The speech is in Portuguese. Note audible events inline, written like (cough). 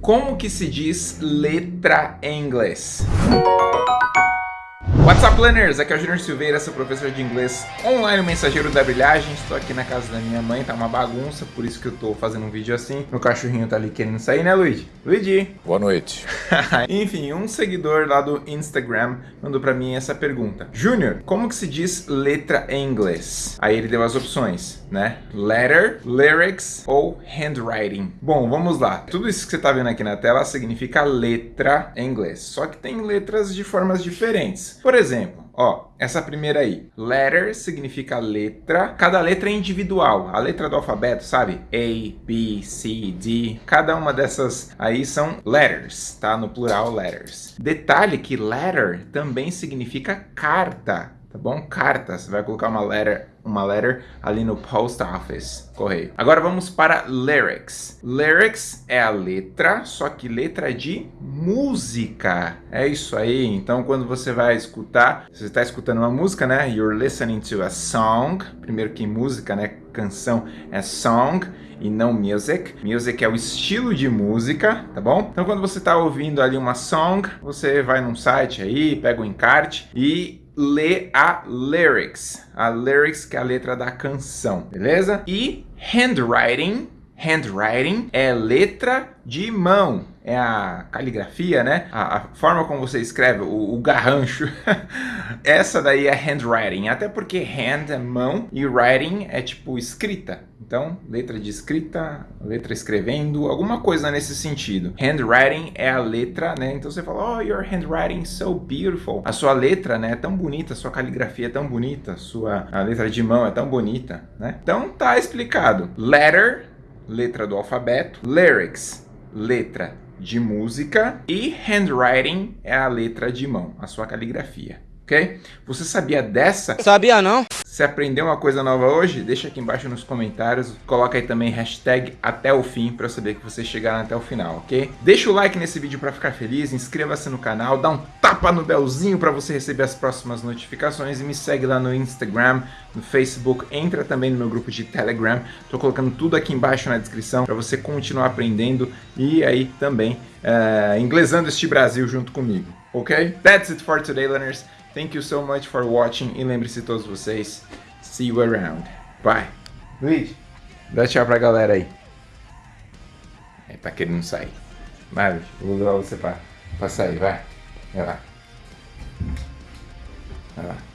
Como que se diz letra em inglês? What's up, learners? Aqui é o Junior Silveira, seu professor de inglês online, mensageiro da brilhagem. Estou aqui na casa da minha mãe, tá uma bagunça, por isso que eu tô fazendo um vídeo assim. Meu cachorrinho tá ali querendo sair, né, Luigi? Luigi! Boa noite. (laughs) Enfim, um seguidor lá do Instagram mandou pra mim essa pergunta. Junior, como que se diz letra em inglês? Aí ele deu as opções, né? Letter, lyrics ou handwriting. Bom, vamos lá. Tudo isso que você tá vendo aqui na tela significa letra em inglês. Só que tem letras de formas diferentes. Por exemplo, ó, essa primeira aí, letter significa letra, cada letra é individual, a letra do alfabeto, sabe? A, B, C, D, cada uma dessas aí são letters, tá? No plural, letters. Detalhe que letter também significa carta, tá bom? Carta, você vai colocar uma letter, uma letter ali no post office, correio. Agora vamos para lyrics. Lyrics é a letra, só que letra de música. É isso aí. Então quando você vai escutar, você está escutando uma música, né? You're listening to a song. Primeiro que música, né? Canção é song e não music. Music é o estilo de música, tá bom? Então quando você está ouvindo ali uma song, você vai num site aí, pega o encarte e lê a lyrics. A lyrics que é a letra da canção, beleza? E handwriting, handwriting é letra de mão. É a caligrafia, né? A, a forma como você escreve, o, o garrancho. (laughs) Essa daí é handwriting. Até porque hand é mão e writing é tipo escrita. Então, letra de escrita, letra escrevendo, alguma coisa nesse sentido. Handwriting é a letra, né? Então você fala, oh, your handwriting is so beautiful. A sua letra, né, é tão bonita, a sua caligrafia é tão bonita, sua a letra de mão é tão bonita, né? Então tá explicado. Letter, letra do alfabeto. Lyrics, letra de música. E handwriting é a letra de mão, a sua caligrafia. Ok? Você sabia dessa? Sabia não? Se aprendeu uma coisa nova hoje, deixa aqui embaixo nos comentários. Coloca aí também hashtag até o fim para eu saber que vocês chegaram até o final, ok? Deixa o like nesse vídeo para ficar feliz, inscreva-se no canal, dá um tapa no belzinho para você receber as próximas notificações e me segue lá no Instagram, no Facebook, entra também no meu grupo de Telegram. Tô colocando tudo aqui embaixo na descrição para você continuar aprendendo e aí também uh, inglesando este Brasil junto comigo, ok? That's it for today, learners. Thank you so much for watching e lembre-se todos vocês, see you around. Bye. Luiz, dá tchau pra galera aí. É, tá querendo sair. Vai, vou levar você pra, pra sair, vai. Vai lá. Vai lá.